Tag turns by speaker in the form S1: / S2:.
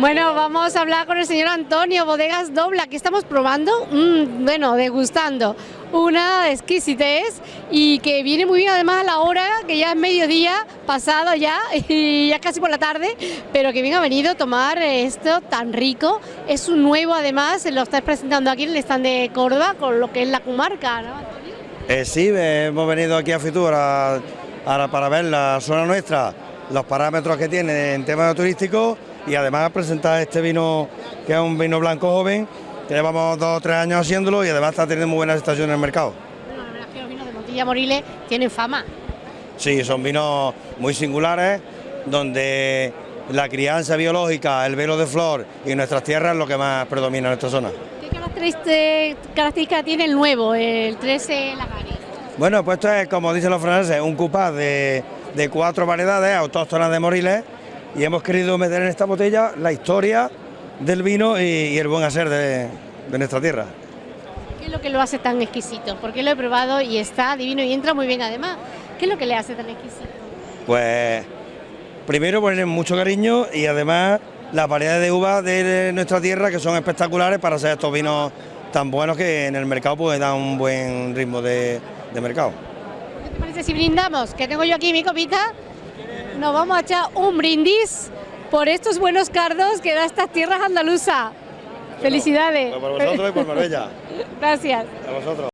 S1: Bueno, vamos a hablar con el señor Antonio, Bodegas Dobla, aquí estamos probando, mm, bueno, degustando una exquisitez y que viene muy bien además a la hora, que ya es mediodía, pasado ya, y ya casi por la tarde, pero que bien ha venido a tomar esto tan rico, es un nuevo además, lo estáis presentando aquí en el stand de Córdoba, con lo que es la comarca, ¿no?
S2: Eh, sí, hemos venido aquí a Fitur a- a- para ver la zona nuestra, los parámetros que tiene en temas turísticos y además presentar este vino que es un vino blanco joven, que llevamos dos o tres años haciéndolo y además está teniendo muy buena aceptación en el mercado.
S1: Bueno, la verdad es que los vinos de Montilla Moriles tienen fama.
S2: Sí, son vinos muy singulares, donde la crianza biológica, el velo de flor y nuestras tierras es lo que más predomina en esta zona.
S1: ¿Qué característica, tiene el nuevo, el 13 Lagares?
S2: Bueno, pues esto es, como dicen los franceses, un cupás de, de cuatro variedades autóctonas de Moriles y hemos querido meter en esta botella la historia del vino y, y el buen hacer de, de nuestra tierra.
S1: ¿Qué es lo que lo hace tan exquisito? Porque lo he probado y está divino y entra muy bien además. ¿Qué es lo que le hace tan exquisito?
S2: Pues primero poner mucho cariño y además las variedades de uvas de nuestra tierra que son espectaculares para hacer estos vinos tan buenos que en el mercado pues dan un buen ritmo de, de mercado.
S1: ¿Qué te parece si brindamos? Que tengo yo aquí mi copita. Nos vamos a echar un brindis por estos buenos cardos que da estas tierras andaluzas. Felicidades.
S2: Pues por vosotros y por Marbella.
S1: Gracias.
S2: A vosotros.